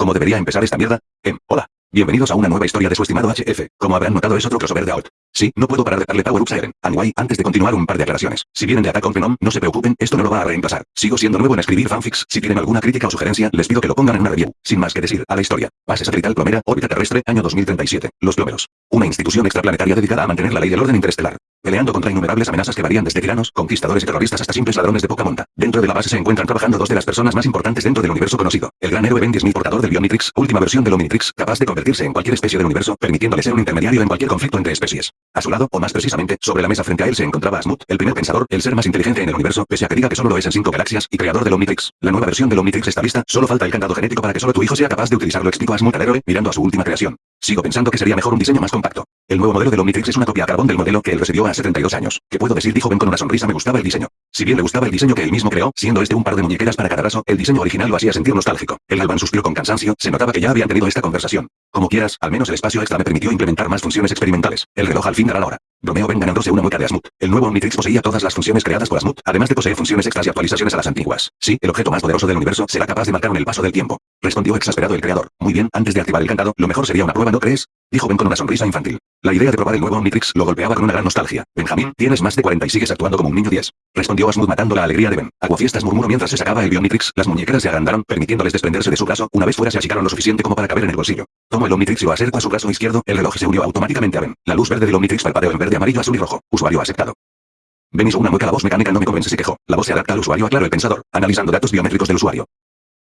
¿Cómo debería empezar esta mierda? Em, hola. Bienvenidos a una nueva historia de su estimado HF. Como habrán notado es otro crossover de Alt. Sí, no puedo parar de darle power ups a Eren. Anyway, antes de continuar un par de aclaraciones. Si vienen de Attack on Venom, no se preocupen, esto no lo va a reemplazar. Sigo siendo nuevo en escribir fanfics. Si tienen alguna crítica o sugerencia, les pido que lo pongan en una review. Sin más que decir, a la historia. Base satelital plomera, órbita terrestre, año 2037. Los plomeros. Una institución extraplanetaria dedicada a mantener la ley del orden interestelar peleando contra innumerables amenazas que varían desde tiranos, conquistadores y terroristas hasta simples ladrones de poca monta. Dentro de la base se encuentran trabajando dos de las personas más importantes dentro del universo conocido. El gran héroe Ben 10.000 portador del Bionitrix, última versión del Omnitrix, capaz de convertirse en cualquier especie del universo, permitiéndole ser un intermediario en cualquier conflicto entre especies. A su lado, o más precisamente, sobre la mesa frente a él se encontraba Asmut, el primer pensador, el ser más inteligente en el universo, pese a que diga que solo lo es en cinco galaxias, y creador del Omnitrix. La nueva versión del Omnitrix está lista, solo falta el candado genético para que solo tu hijo sea capaz de utilizarlo, explicó Asmut al héroe, mirando a su última creación. Sigo pensando que sería mejor un diseño más compacto. El nuevo modelo del Omnitrix es una copia a carbón del modelo que él recibió hace 72 años. ¿Qué puedo decir? Dijo Ben con una sonrisa. Me gustaba el diseño. Si bien le gustaba el diseño que él mismo creó, siendo este un par de muñequeras para cada raso, el diseño original lo hacía sentir nostálgico. El Alban suspiró con cansancio, se notaba que ya habían tenido esta conversación. Como quieras, al menos el espacio extra me permitió implementar más funciones experimentales. El reloj al fin dará la hora. Romeo Ben ganándose una mueca de Asmut. El nuevo Omnitrix poseía todas las funciones creadas por Asmut, además de poseer funciones extras y actualizaciones a las antiguas. Sí, el objeto más poderoso del universo será capaz de marcar en el paso del tiempo. Respondió exasperado el creador. Muy bien, antes de activar el candado, lo mejor sería una prueba, ¿no crees? Dijo Ben con una sonrisa infantil. La idea de probar el nuevo Omnitrix lo golpeaba con una gran nostalgia. Benjamín, tienes más de 40 y sigues actuando como un niño 10. Respondió Asmut matando la alegría de Ben. Aguafiestas murmuró mientras se sacaba el Omnitrix. Las muñequeras se agrandaron, permitiéndoles desprenderse de su brazo. Una vez fuera se achicaron lo suficiente como para caber en el bolsillo. Tomó el Omnitrix y lo acercó a su brazo izquierdo. El reloj se unió automáticamente a Ben. La luz verde del Omnitrix en verde, amarillo, azul y rojo. Usuario aceptado. Ben hizo una mueca, la voz mecánica no me convence, se quejó. La voz se adapta al usuario, aclaró el pensador, analizando datos biométricos del usuario.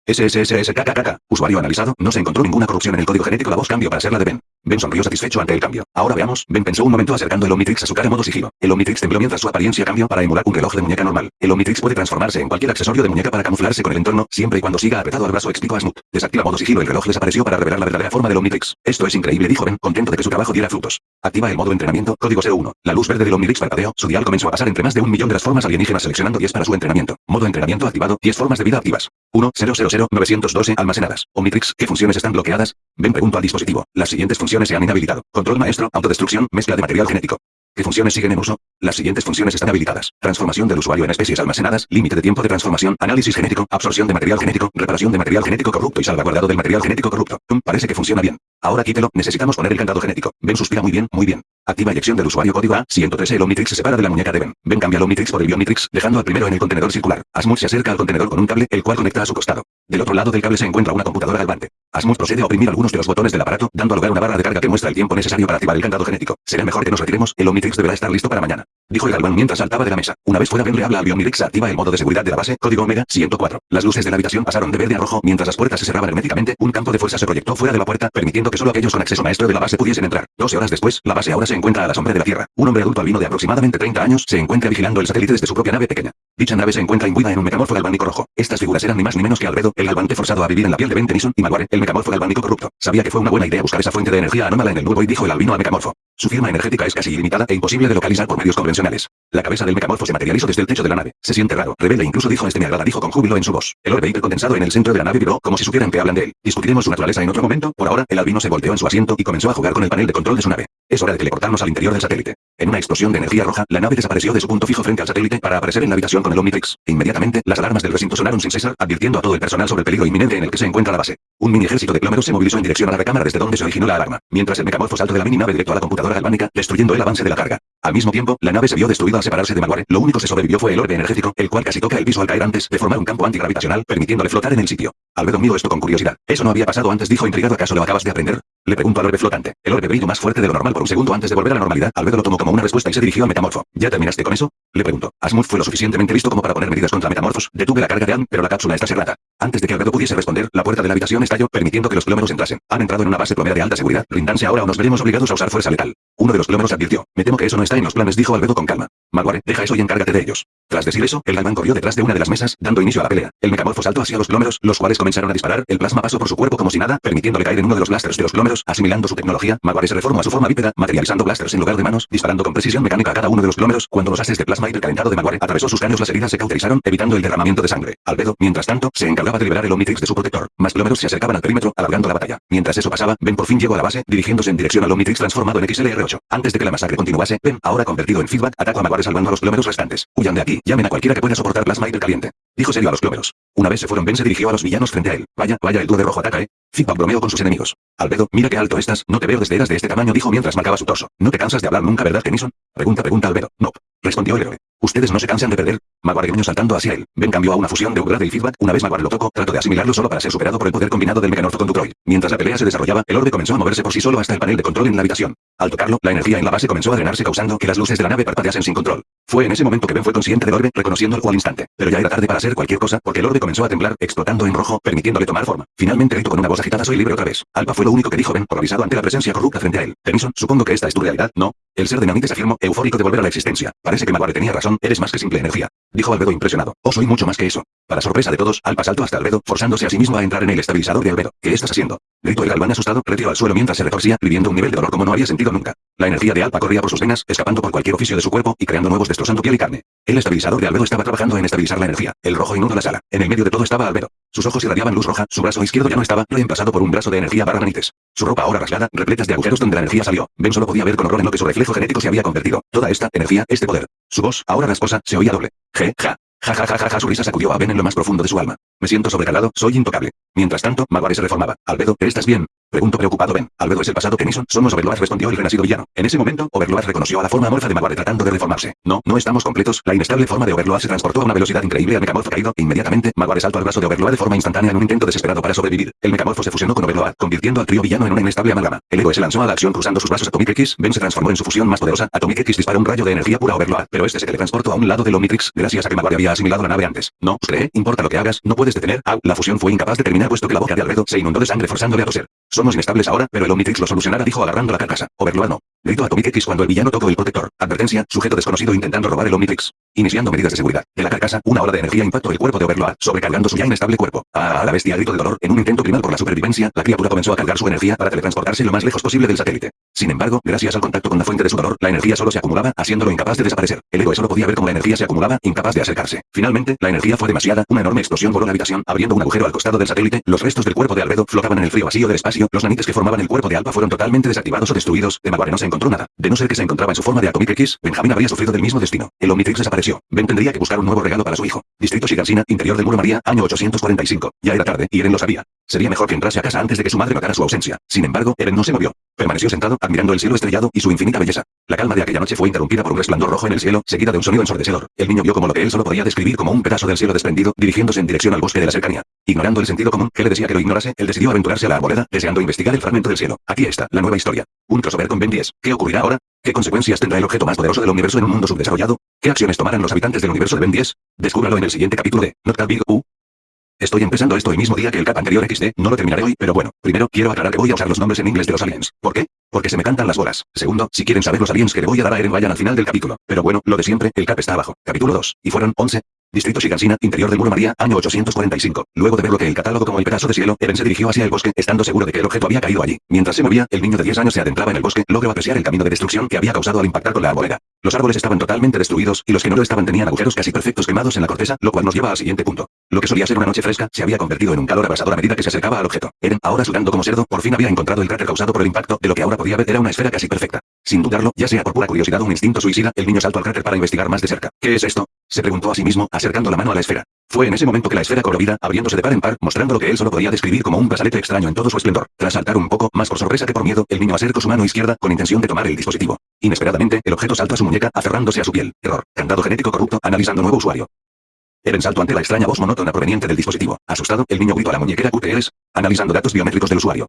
SSSSKKK. Usuario analizado, no se encontró ninguna corrupción en el código genético, la voz cambió para ser la de Ben. Ben sonrió satisfecho ante el cambio. Ahora veamos, Ben pensó un momento acercando el Omnitrix a su cara modo sigilo. El Omnitrix tembló mientras su apariencia cambió para emular un reloj de muñeca normal. El Omnitrix puede transformarse en cualquier accesorio de muñeca para camuflarse con el entorno, siempre y cuando siga apretado al brazo, explicó Asmut. Desactiva modo sigilo, el reloj desapareció para revelar la verdadera forma del Omnitrix. Esto es increíble, dijo Ben, contento de que su trabajo diera frutos. Activa el modo entrenamiento, código 01. La luz verde del Omnitrix parpadeó, su dial comenzó a pasar entre más de un millón de las formas alienígenas seleccionando 10 para su entrenamiento. Modo entrenamiento activado, 10 formas de vida activas. 1, 0, 0, 0, 912 almacenadas. Omnitrix, ¿qué funciones están bloqueadas? Ben preguntó al dispositivo. Las siguientes funciones se han inhabilitado. Control maestro, autodestrucción, mezcla de material genético. ¿Qué funciones siguen en uso? Las siguientes funciones están habilitadas. Transformación del usuario en especies almacenadas, límite de tiempo de transformación, análisis genético, absorción de material genético, reparación de material genético corrupto y salvaguardado del material genético corrupto. Um, parece que funciona bien. Ahora quítelo, necesitamos poner el candado genético. Ben suspira muy bien, muy bien. Activa eyección del usuario código A113 el Omnitrix se separa de la muñeca de Ben. Ben cambia el Omnitrix por el Bionitrix, dejando al primero en el contenedor circular. Asmut se acerca al contenedor con un cable, el cual conecta a su costado. Del otro lado del cable se encuentra una computadora galvante. Asmut procede a oprimir algunos de los botones del aparato, dando lugar a una barra de carga que muestra el tiempo necesario para activar el candado genético. Será mejor que nos retiremos, el Omnitrix deberá estar listo para mañana. Dijo el galván mientras saltaba de la mesa. Una vez fuera Ben le habla al Bionitrix activa el modo de seguridad de la base, código Omega 104. Las luces de la habitación pasaron de verde a rojo mientras las puertas se cerraban herméticamente, un campo de fuerza se proyectó fuera de la puerta, permitiendo que solo aquellos con acceso maestro de la base pudiesen entrar. 12 horas después, la base ahora se encuentra a la sombra de la Tierra. Un hombre adulto albino de aproximadamente 30 años se encuentra vigilando el satélite desde su propia nave pequeña. Dicha nave se encuentra imbuida en un metamorfo galvánico rojo. Estas figuras eran ni más ni menos que Albedo, el galvante forzado a vivir en la piel de Ben y Maguire, el metamorfo galvánico corrupto. Sabía que fue una buena idea buscar esa fuente de energía anómala en el nuevo y dijo el albino al metamorfo. Su firma energética es casi ilimitada e imposible de localizar por medios convencionales. La cabeza del metamorfo se materializó desde el techo de la nave. Se siente raro. Rebelde incluso dijo este me agrada dijo con júbilo en su voz. El orbe condensado en el centro de la nave vibró como si supieran que hablan de él. Discutiremos su naturaleza en otro momento. Por ahora, el albino se volteó en su asiento y comenzó a jugar con el panel de control de su nave. Es hora de teleportarnos al interior del satélite. En una explosión de energía roja, la nave desapareció de su punto fijo frente al satélite para aparecer en la habitación con el Omnitrix. Inmediatamente, las alarmas del recinto sonaron sin cesar, advirtiendo a todo el personal sobre el peligro inminente en el que se encuentra la base. Un mini ejército de plómeros se movilizó en dirección a la recámara desde donde se originó la alarma, mientras el mecamorfo saltó de la mini nave directo a la computadora galvánica, destruyendo el avance de la carga. Al mismo tiempo, la nave se vio destruida al separarse de Maguire. Lo único que sobrevivió fue el orbe energético, el cual casi toca el piso al caer antes de formar un campo antigravitacional, permitiéndole flotar en el sitio. Albedo miró esto con curiosidad. Eso no había pasado antes, dijo intrigado. ¿Acaso lo acabas de aprender? Le pregunto al orbe flotante. El orbe brilló más fuerte de lo normal por un segundo antes de volver a la normalidad. Albedo lo tomó como una respuesta y se dirigió a Metamorfo. ¿Ya terminaste con eso? Le pregunto. Asmuth fue lo suficientemente listo como para poner medidas contra Metamorfos. Detuve la carga de Ann, pero la cápsula está cerrada. Antes de que Albedo pudiese responder, la puerta de la habitación estalló, permitiendo que los plómeros entrasen. Han entrado en una base plomera de alta seguridad. Rindanse ahora o nos veremos obligados a usar fuerza letal. Uno de los plómeros advirtió. Me temo que eso no está en los planes, dijo Albedo con calma. Maguire, deja eso y encárgate de ellos. Tras decir eso, el galván corrió detrás de una de las mesas, dando inicio a la pelea. El mecamorfo saltó hacia los plómeros, los cuales comenzaron a disparar. El plasma pasó por su cuerpo como si nada, permitiéndole caer en uno de los blasters de los plómeros, asimilando su tecnología. Maguire se reformó a su forma bípeda, materializando blasters en lugar de manos, disparando con precisión mecánica a cada uno de los plómeros. Cuando los haces de plasma hipercalentado de Maguire atravesó sus las heridas se cauterizaron, evitando el derramamiento de sangre. Albedo, mientras tanto, se encargaba de liberar el Omnitrix de su protector. Más glómeros se acercaban al perímetro, alargando la batalla. Mientras eso pasaba, Ben por fin llegó a la base, dirigiéndose en dirección al Omnitrix transformado en XLR8. Antes de que la masacre continuase, Ben, ahora convertido en feedback, atacó a Maguire salvando a los glómeros restantes. Huyan de aquí, llamen a cualquiera que pueda soportar plasma hipercaliente. Dijo serio a los glómeros. Una vez se fueron, Ben se dirigió a los villanos frente a él. Vaya, vaya, el dúo de rojo ataca, eh. Feedback bromeó con sus enemigos. Albedo, mira qué alto estás, no te veo desde eras de este tamaño, dijo mientras marcaba su torso. ¿No te cansas de hablar nunca, verdad, Tennyson? Pregunta, pregunta Albedo. No. Respondió el héroe. Ustedes no se cansan de perder. Gruñó saltando hacia él. Ben cambió a una fusión de upgrade y feedback. Una vez Maguire lo tocó, trató de asimilarlo solo para ser superado por el poder combinado del mecanorfo con Dutroid. Mientras la pelea se desarrollaba, el orbe comenzó a moverse por sí solo hasta el panel de control en la habitación. Al tocarlo, la energía en la base comenzó a drenarse causando que las luces de la nave parpadeasen sin control. Fue en ese momento que Ben fue consciente del orbe, reconociendo al instante. Pero ya era tarde para hacer cualquier cosa, porque el orbe comenzó a temblar, explotando en rojo, permitiéndole tomar forma. Finalmente gritó con una voz agitada soy libre otra vez. Alba fue lo único que dijo Ben, horrorizado ante la presencia corrupta frente a él. Tennyson, supongo que esta es tu realidad, ¿no? El ser de Nanites afirmó, eufórico de volver a la existencia. Parece que Maguire tenía razón, eres más que simple energía. Dijo Albedo impresionado. Oh, soy mucho más que eso. Para sorpresa de todos, Alba saltó hasta Albedo, forzándose a sí mismo a entrar en el estabilizador de Albedo. ¿Qué estás haciendo? Gritó el galván asustado, retiró al suelo mientras se retorcía, viviendo un nivel de dolor como no había sentido nunca. La energía de Alba corría por sus venas, escapando por cualquier oficio de su cuerpo y creando nuevos destrozando piel y carne. El estabilizador de Albedo estaba trabajando en estabilizar la energía. El rojo inundó la sala. En el medio de todo estaba Albedo. Sus ojos irradiaban luz roja, su brazo izquierdo ya no estaba, reemplazado por un brazo de energía barra nanites. Su ropa ahora rasgada, repletas de agujeros donde la energía salió. Ben solo podía ver con horror en lo que su reflejo genético se había convertido. Toda esta energía, este poder. Su voz, ahora rasposa, se oía doble. Je, ja. Ja ja ja ja ja su risa sacudió a Ben en lo más profundo de su alma. Me siento sobrecalado, soy intocable. Mientras tanto, Maguire se reformaba. Albedo, ¿estás bien? Preguntó preocupado Ben. Albedo es el pasado Tennyson. Somos Overlord respondió el renacido villano. En ese momento, Overlord reconoció a la forma amorfa de Maguire tratando de reformarse. No, no estamos completos. La inestable forma de Overlord se transportó a una velocidad increíble al mecamorfo caído. Inmediatamente, Maguire saltó al brazo de Overlord de forma instantánea en un intento desesperado para sobrevivir. El mecamorfo se fusionó con Overlord, convirtiendo al trío villano en una inestable amalgama. El héroe se lanzó a la acción cruzando sus brazos Atomic X. Ben se transformó en su fusión más poderosa. Atomic X disparó un rayo de energía pura a Overlord, pero este se teletransportó a un lado del Omnitrix, gracias a que Maguire había asimilado la nave antes. No, cree, importa lo que hagas, no puedes detener. Au, la fusión fue incapaz de terminar puesto que la boca de Albedo se inundó de sangre forzándole a toser. Somos inestables ahora, pero el Omnitrix lo solucionará, dijo agarrando la carcasa. Overlord no. Gritó Atomic X cuando el villano tocó el protector. Advertencia, sujeto desconocido intentando robar el Omnitrix. Iniciando medidas de seguridad. De la carcasa, una ola de energía impactó el cuerpo de Overlord, sobrecargando su ya inestable cuerpo. Ah, la bestia gritó de dolor. En un intento primal por la supervivencia, la criatura comenzó a cargar su energía para teletransportarse lo más lejos posible del satélite. Sin embargo, gracias al contacto con la fuente de su dolor, la energía solo se acumulaba, haciéndolo incapaz de desaparecer. El héroe solo podía ver cómo la energía se acumulaba, incapaz de acercarse. Finalmente, la energía fue demasiada, una enorme explosión voló la habitación, abriendo un agujero al costado del satélite, los restos del cuerpo de Albedo flotaban en el frío vacío del espacio, los nanites que formaban el cuerpo de Alba fueron totalmente desactivados o destruidos, de Maguire no se encontró nada. De no ser que se encontraba en su forma de Atomic Benjamin habría sufrido del mismo destino. El Omnitrix desapareció. Ben tendría que buscar un nuevo regalo para su hijo. Distrito Shigansina, interior del muro María, año 845. Ya era tarde, y Eren lo sabía. Sería mejor que entrase a casa antes de que su madre notara su ausencia. Sin embargo, Eren no se movió. Permaneció sentado, admirando el cielo estrellado y su infinita belleza. La calma de aquella noche fue interrumpida por un resplandor rojo en el cielo, seguida de un sonido ensordecedor. El niño vio como lo que él solo podía describir como un pedazo del cielo desprendido, dirigiéndose en dirección al bosque de la cercanía. Ignorando el sentido común, que le decía que lo ignorase, él decidió aventurarse a la arboleda, deseando investigar el fragmento del cielo. Aquí está, la nueva historia. Un crossover con Ben 10. ¿Qué ocurrirá ahora? ¿Qué consecuencias tendrá el objeto más poderoso del universo en un mundo subdesarrollado? ¿Qué acciones tomarán los habitantes del universo de Ben 10? Descúbralo en el siguiente capítulo de Not That Big U. Estoy empezando esto el mismo día que el cap anterior XD, no lo terminaré hoy, pero bueno, primero, quiero aclarar que voy a usar los nombres en inglés de los aliens. ¿Por qué? Porque se me cantan las bolas. Segundo, si quieren saber los aliens que le voy a dar a Eren vayan al final del capítulo. Pero bueno, lo de siempre, el cap está abajo. Capítulo 2. Y fueron 11. Distrito Shigansina, interior del muro María, año 845. Luego de ver lo que el catálogo como el pedazo de cielo, Eren se dirigió hacia el bosque, estando seguro de que el objeto había caído allí. Mientras se movía, el niño de 10 años se adentraba en el bosque, logró apreciar el camino de destrucción que había causado al impactar con la arboleda. Los árboles estaban totalmente destruidos, y los que no lo estaban tenían agujeros casi perfectos quemados en la corteza, lo cual nos lleva al siguiente punto. Lo que solía ser una noche fresca, se había convertido en un calor abrasador a medida que se acercaba al objeto. Eren, ahora sudando como cerdo, por fin había encontrado el cráter causado por el impacto, de lo que ahora podía ver era una esfera casi perfecta. Sin dudarlo, ya sea por pura curiosidad o un instinto suicida, el niño saltó al cráter para investigar más de cerca. ¿Qué es esto? Se preguntó a sí mismo, acercando la mano a la esfera. Fue en ese momento que la esfera cobró vida, abriéndose de par en par, mostrando lo que él solo podía describir como un brazalete extraño en todo su esplendor. Tras saltar un poco, más por sorpresa que por miedo, el niño acercó su mano izquierda, con intención de tomar el dispositivo. Inesperadamente, el objeto saltó a su muñeca, aferrándose a su piel. Error. Candado genético corrupto, analizando nuevo usuario. Eren saltó ante la extraña voz monótona proveniente del dispositivo. Asustado, el niño gritó a la muñequera QTLs, analizando datos biométricos del usuario.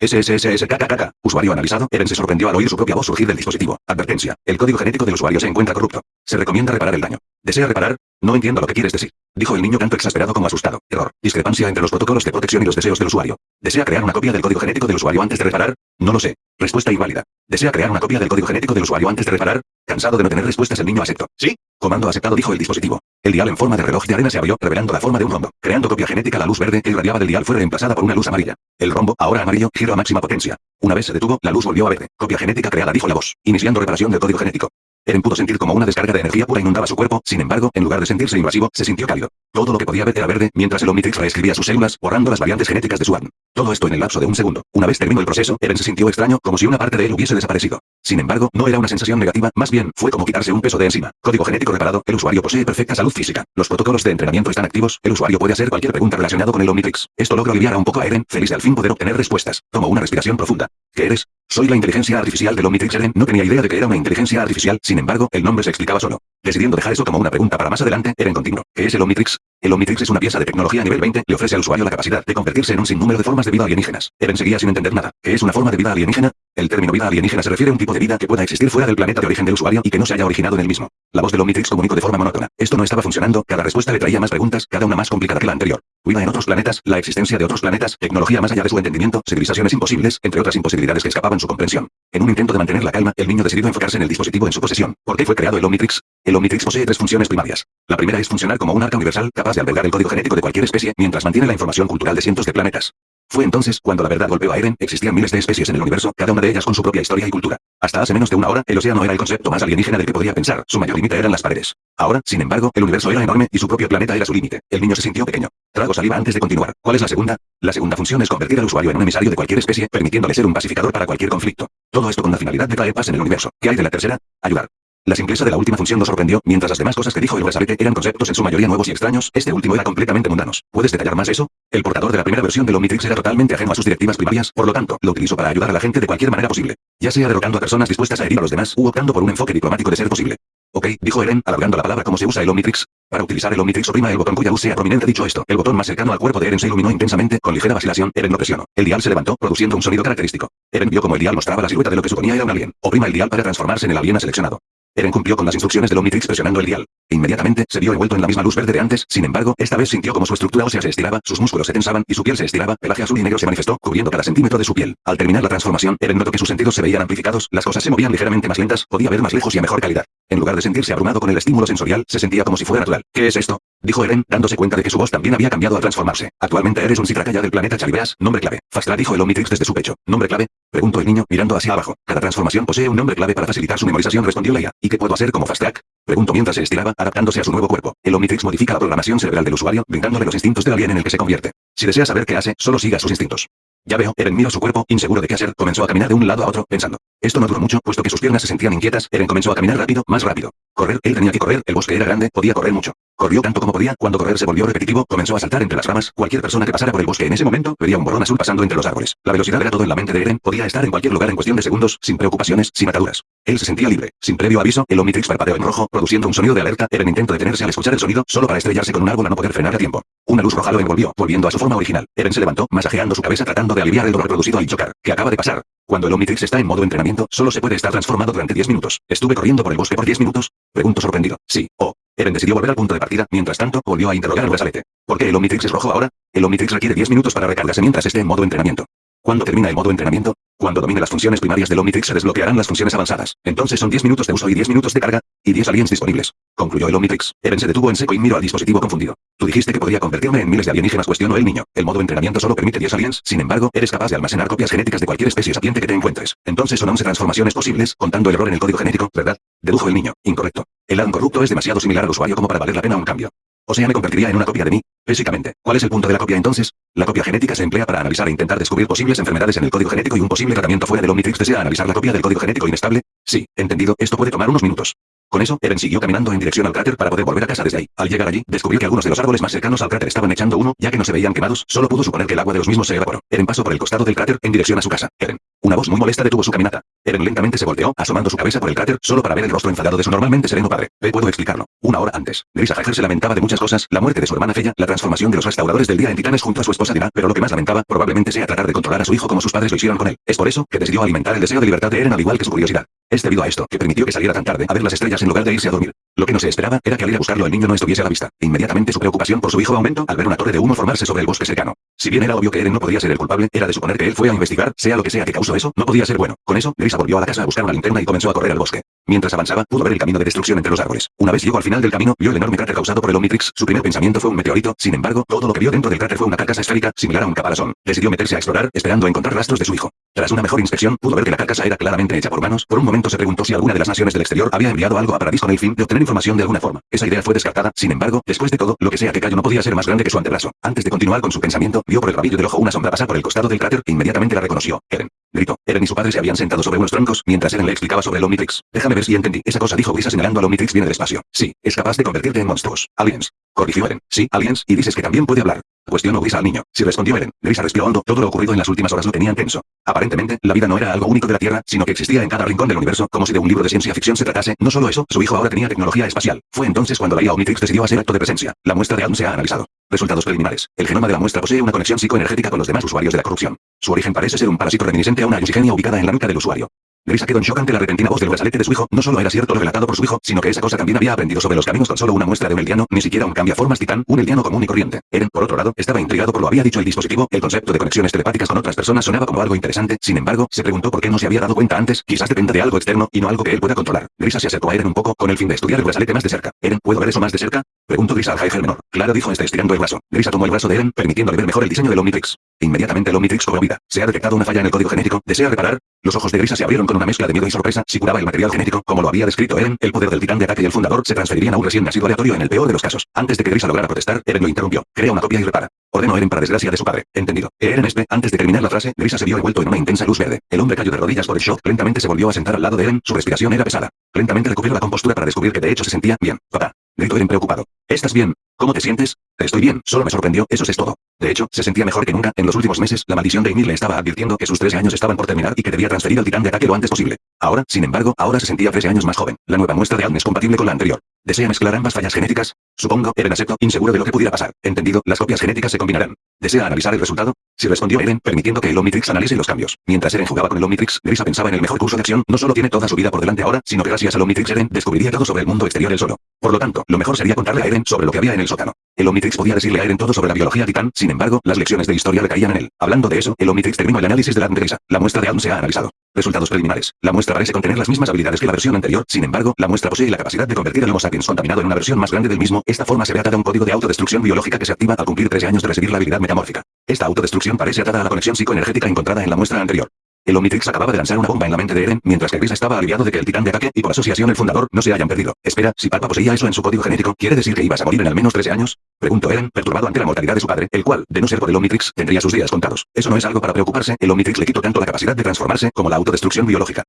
SSSSKKK. Usuario analizado. Eren se sorprendió al oír su propia voz surgir del dispositivo. Advertencia. El código genético del usuario se encuentra corrupto. Se recomienda reparar el daño. ¿Desea reparar? No entiendo lo que quieres decir. Dijo el niño tanto exasperado como asustado. Error. Discrepancia entre los protocolos de protección y los deseos del usuario. ¿Desea crear una copia del código genético del usuario antes de reparar? No lo sé. Respuesta inválida. ¿Desea crear una copia del código genético del usuario antes de reparar? Cansado de no tener respuestas el niño aceptó. ¿Sí? Comando aceptado dijo el dispositivo. El dial en forma de reloj de arena se abrió, revelando la forma de un rombo. Creando copia genética la luz verde que irradiaba del dial fue reemplazada por una luz amarilla. El rombo, ahora amarillo, giró a máxima potencia. Una vez se detuvo, la luz volvió a verde. Copia genética creada dijo la voz. Iniciando reparación del código genético. Eren pudo sentir como una descarga de energía pura inundaba su cuerpo, sin embargo, en lugar de sentirse invasivo, se sintió cálido. Todo lo que podía ver era verde, mientras el Omnitrix reescribía sus células, borrando las variantes genéticas de su ADN. Todo esto en el lapso de un segundo. Una vez terminó el proceso, Eren se sintió extraño, como si una parte de él hubiese desaparecido. Sin embargo, no era una sensación negativa, más bien, fue como quitarse un peso de encima. Código genético reparado, el usuario posee perfecta salud física. Los protocolos de entrenamiento están activos, el usuario puede hacer cualquier pregunta relacionada con el Omnitrix. Esto logra aliviar a un poco a Eren, feliz de al fin poder obtener respuestas. Tomó una respiración profunda. ¿Qué eres? Soy la inteligencia artificial del Omnitrix Eren no tenía idea de que era una inteligencia artificial, sin embargo, el nombre se explicaba solo. Decidiendo dejar eso como una pregunta para más adelante, Eren continuó. ¿Qué es el Omnitrix? El Omnitrix es una pieza de tecnología a nivel 20, le ofrece al usuario la capacidad de convertirse en un sinnúmero de formas de vida alienígenas. Eren seguía sin entender nada. ¿Qué es una forma de vida alienígena? El término vida alienígena se refiere a un tipo de vida que pueda existir fuera del planeta de origen del usuario y que no se haya originado en el mismo. La voz del Omnitrix comunicó de forma monótona. Esto no estaba funcionando, cada respuesta le traía más preguntas, cada una más complicada que la anterior. Vida en otros planetas, la existencia de otros planetas, tecnología más allá de su entendimiento, civilizaciones imposibles, entre otras imposibilidades que escapaban su comprensión. En un intento de mantener la calma, el niño decidió enfocarse en el dispositivo en su posesión. ¿Por qué fue creado el Omnitrix? El Omnitrix posee tres funciones primarias. La primera es funcionar como un arca universal capaz de albergar el código genético de cualquier especie, mientras mantiene la información cultural de cientos de planetas. Fue entonces cuando la verdad golpeó a Eren, existían miles de especies en el universo, cada una de ellas con su propia historia y cultura. Hasta hace menos de una hora, el océano era el concepto más alienígena del que podía pensar, su mayor límite eran las paredes. Ahora, sin embargo, el universo era enorme y su propio planeta era su límite. El niño se sintió pequeño. Trago saliva antes de continuar. ¿Cuál es la segunda? La segunda función es convertir al usuario en un emisario de cualquier especie, permitiéndole ser un pacificador para cualquier conflicto. Todo esto con la finalidad de traer paz en el universo. ¿Qué hay de la tercera? Ayudar. La simpleza de la última función nos sorprendió, mientras las demás cosas que dijo el brazalete eran conceptos en su mayoría nuevos y extraños, este último era completamente mundanos. ¿Puedes detallar más eso? El portador de la primera versión del Omnitrix era totalmente ajeno a sus directivas primarias, por lo tanto, lo utilizó para ayudar a la gente de cualquier manera posible. Ya sea derrotando a personas dispuestas a herir a los demás, u optando por un enfoque diplomático de ser posible. Ok, dijo Eren, alargando la palabra como se usa el Omnitrix. Para utilizar el Omnitrix oprima el botón cuya luz sea prominente dicho esto. El botón más cercano al cuerpo de Eren se iluminó intensamente, con ligera vacilación, Eren lo presionó. El dial se levantó, produciendo un sonido característico. Eren vio como el dial mostraba la silueta de lo que suponía era un alien. Oprima el dial para transformarse en el alien seleccionado. Eren cumplió con las instrucciones del Omnitrix presionando el dial. Inmediatamente, se vio envuelto en la misma luz verde de antes, sin embargo, esta vez sintió como su estructura ósea se estiraba, sus músculos se tensaban, y su piel se estiraba, pelaje azul y negro se manifestó, cubriendo cada centímetro de su piel. Al terminar la transformación, Eren notó que sus sentidos se veían amplificados, las cosas se movían ligeramente más lentas, podía ver más lejos y a mejor calidad. En lugar de sentirse abrumado con el estímulo sensorial, se sentía como si fuera natural. ¿Qué es esto? Dijo Eren, dándose cuenta de que su voz también había cambiado al transformarse. Actualmente eres un ya del planeta Chalibeas, nombre clave. Fastra dijo el Omnitrix desde su pecho. ¿Nombre clave? Preguntó el niño, mirando hacia abajo. Cada transformación posee un nombre clave para facilitar su memorización, respondió Leia. ¿Y qué puedo hacer como Fast? Preguntó mientras se estiraba, adaptándose a su nuevo cuerpo. El Omnitrix modifica la programación cerebral del usuario, brindándole los instintos del alien en el que se convierte. Si desea saber qué hace, solo siga sus instintos. Ya veo, Eren miró su cuerpo, inseguro de qué hacer, comenzó a caminar de un lado a otro, pensando. Esto no duró mucho, puesto que sus piernas se sentían inquietas, Eren comenzó a caminar rápido, más rápido. Correr, él tenía que correr, el bosque era grande, podía correr mucho. Corrió tanto como podía, cuando correr se volvió repetitivo, comenzó a saltar entre las ramas, cualquier persona que pasara por el bosque en ese momento, vería un borrón azul pasando entre los árboles. La velocidad era todo en la mente de Eren, podía estar en cualquier lugar en cuestión de segundos, sin preocupaciones, sin ataduras. Él se sentía libre. Sin previo aviso, el Omnitrix parpadeó en rojo, produciendo un sonido de alerta, Eren intentó detenerse al escuchar el sonido, solo para estrellarse con un árbol a no poder frenar a tiempo. Una luz roja lo envolvió, volviendo a su forma original. Eren se levantó, masajeando su cabeza tratando de aliviar el dolor producido al chocar. ¿Qué acaba de pasar? Cuando el Omnitrix está en modo entrenamiento, solo se puede estar transformado durante 10 minutos. ¿Estuve corriendo por el bosque por 10 minutos? Pregunto sorprendido. Sí. Oh. Eren decidió volver al punto de partida, mientras tanto, volvió a interrogar al brazalete. ¿Por qué el Omnitrix es rojo ahora? El Omnitrix requiere 10 minutos para recargarse mientras esté en modo entrenamiento. ¿Cuándo termina el modo entrenamiento? Cuando domine las funciones primarias del Omnitrix se desbloquearán las funciones avanzadas. Entonces son 10 minutos de uso y 10 minutos de carga, y 10 aliens disponibles. Concluyó el Omnitrix. Eren se detuvo en seco y miró al dispositivo confundido. Tú dijiste que podría convertirme en miles de alienígenas, cuestionó el niño. El modo entrenamiento solo permite 10 aliens, sin embargo, eres capaz de almacenar copias genéticas de cualquier especie sapiente que te encuentres. Entonces son 11 transformaciones posibles, contando el error en el código genético, ¿verdad? Dedujo el niño. Incorrecto. El ADN corrupto es demasiado similar al usuario como para valer la pena un cambio. O sea, me convertiría en una copia de mí, físicamente. ¿Cuál es el punto de la copia entonces? La copia genética se emplea para analizar e intentar descubrir posibles enfermedades en el código genético y un posible tratamiento fuera del Omnitrix desea analizar la copia del código genético inestable. Sí, entendido, esto puede tomar unos minutos. Con eso, Eren siguió caminando en dirección al cráter para poder volver a casa desde ahí. Al llegar allí, descubrió que algunos de los árboles más cercanos al cráter estaban echando uno, ya que no se veían quemados, solo pudo suponer que el agua de los mismos se evaporó. Eren pasó por el costado del cráter, en dirección a su casa. Eren. Una voz muy molesta detuvo su caminata. Eren lentamente se volteó, asomando su cabeza por el cráter, solo para ver el rostro enfadado de su normalmente sereno padre. Ve, puedo explicarlo. Una hora antes, Grisa Hager se lamentaba de muchas cosas, la muerte de su hermana Fella, la transformación de los restauradores del día en titanes junto a su esposa Dina, pero lo que más lamentaba, probablemente sea tratar de controlar a su hijo como sus padres lo hicieron con él. Es por eso, que decidió alimentar el deseo de libertad de Eren al igual que su curiosidad. Es debido a esto, que permitió que saliera tan tarde a ver las estrellas en lugar de irse a dormir. Lo que no se esperaba, era que al ir a buscarlo el niño no estuviese a la vista. Inmediatamente su preocupación por su hijo aumentó al ver una torre de humo formarse sobre el bosque cercano. Si bien era obvio que Eren no podía ser el culpable, era de suponer que él fue a investigar, sea lo que sea que causó eso, no podía ser bueno. Con eso, Gris volvió a la casa a buscar una linterna y comenzó a correr al bosque. Mientras avanzaba, pudo ver el camino de destrucción entre los árboles. Una vez llegó al final del camino, vio el enorme cráter causado por el Omnitrix. Su primer pensamiento fue un meteorito, sin embargo, todo lo que vio dentro del cráter fue una carcasa esférica, similar a un caparazón. Decidió meterse a explorar, esperando encontrar rastros de su hijo. Tras una mejor inspección, pudo ver que la carcasa era claramente hecha por humanos. Por un momento se preguntó si alguna de las naciones del exterior había enviado algo a Paradis con el fin de obtener información de alguna forma. Esa idea fue descartada, sin embargo, después de todo, lo que sea que cayó no podía ser más grande que su antebrazo. Antes de continuar con su pensamiento, vio por el rabillo del ojo una sombra pasar por el costado del cráter e inmediatamente la reconoció. Eren. Gritó. Eren y su padre se habían sentado sobre unos troncos, mientras Eren le explicaba sobre el Omnitrix. Déjame ver si entendí. Esa cosa dijo Grisa señalando al Omnitrix viene del espacio. Sí, es capaz de convertirte en monstruos. Aliens. Corrigió Eren. Sí, aliens, y dices que también puede hablar. Cuestionó Grisa al niño. Si respondió Eren, Grisa respiró hondo, todo lo ocurrido en las últimas horas lo tenían tenso. Aparentemente, la vida no era algo único de la Tierra, sino que existía en cada rincón del universo, como si de un libro de ciencia ficción se tratase. No solo eso, su hijo ahora tenía tecnología espacial. Fue entonces cuando la IA Omnitrix decidió hacer acto de presencia. La muestra de aún se ha analizado. Resultados preliminares. El genoma de la muestra posee una conexión psicoenergética con los demás usuarios de la corrupción. Su origen parece ser un parásito reminiscente a una oxigenia ubicada en la nuca del usuario. Grisa quedó en shock ante la repentina voz del brazalete de su hijo. No solo era cierto lo relatado por su hijo, sino que esa cosa también había aprendido sobre los caminos con solo una muestra de un eldiano, ni siquiera un cambiaformas titán, un eldiano común y corriente. Eren, por otro lado, estaba intrigado por lo había dicho el dispositivo. El concepto de conexiones telepáticas con otras personas sonaba como algo interesante. Sin embargo, se preguntó por qué no se había dado cuenta antes. Quizás dependa de algo externo y no algo que él pueda controlar. Grisa se acercó a Eren un poco con el fin de estudiar el brazalete más de cerca. Eren, ¿puedo ver eso más de cerca? Preguntó Grisa al Jaeger menor. Claro, dijo este estirando el brazo. Grisa tomó el brazo de Eren, permitiéndole ver mejor el diseño del Omnitrix. Inmediatamente el Omnitrix cobró vida. Se ha detectado una falla en el código genético. ¿Desea reparar? Los ojos de Grisa se abrieron con una mezcla de miedo y sorpresa. Si curaba el material genético, como lo había descrito Eren, el poder del titán de ataque y el fundador se transferirían a un recién nacido aleatorio en el peor de los casos. Antes de que Grisa lograra protestar, Eren lo interrumpió. Crea una copia y repara. Ordenó Eren para desgracia de su padre. Entendido. Eren este, antes de terminar la frase, Grisa se vio envuelto en una intensa luz verde. El hombre cayó de rodillas por el shock. Lentamente se volvió a sentar al lado de Eren. Su respiración era pesada. Lentamente recuperó la compostura para descubrir que de hecho se sentía bien. Papá. Eren preocupado. ¿Estás bien? ¿Cómo te sientes? Estoy bien, solo me sorprendió, eso es todo. De hecho, se sentía mejor que nunca. En los últimos meses, la maldición de Ymir le estaba advirtiendo que sus 13 años estaban por terminar y que debía transferir al titán de ataque lo antes posible. Ahora, sin embargo, ahora se sentía 13 años más joven. La nueva muestra de Alm es compatible con la anterior. ¿Desea mezclar ambas fallas genéticas? Supongo, Eren aceptó, inseguro de lo que pudiera pasar. Entendido, las copias genéticas se combinarán. ¿Desea analizar el resultado? Si respondió Eren, permitiendo que el Omnitrix analice los cambios. Mientras Eren jugaba con el Omnitrix, Grisa pensaba en el mejor curso de acción. No solo tiene toda su vida por delante ahora, sino que gracias al Omnitrix Eren descubriría todo sobre el mundo exterior él solo. Por lo tanto, lo mejor sería contarle a Eren sobre lo que había en el sótano. El Omnitrix podía decirle a Eren todo sobre la biología titán, sin embargo, las lecciones de historia recaían en él. Hablando de eso, el Omnitrix terminó el análisis de la. La muestra de Alm se ha analizado. Resultados preliminares. La muestra parece contener las mismas habilidades que la versión anterior, sin embargo, la muestra posee la capacidad de convertir el Homo sapiens contaminado en una versión más grande del mismo. Esta forma se ve atada a un código de autodestrucción biológica que se activa al cumplir 13 años de recibir la habilidad metamórfica. Esta autodestrucción parece atada a la conexión psicoenergética encontrada en la muestra anterior. El Omnitrix acababa de lanzar una bomba en la mente de Eren, mientras que Grisa estaba aliviado de que el titán de ataque y por asociación el fundador no se hayan perdido. Espera, si Palpa poseía eso en su código genético, ¿quiere decir que ibas a morir en al menos 13 años? Preguntó Eren, perturbado ante la mortalidad de su padre, el cual, de no ser por el Omnitrix, tendría sus días contados. Eso no es algo para preocuparse, el Omnitrix le quitó tanto la capacidad de transformarse como la autodestrucción biológica.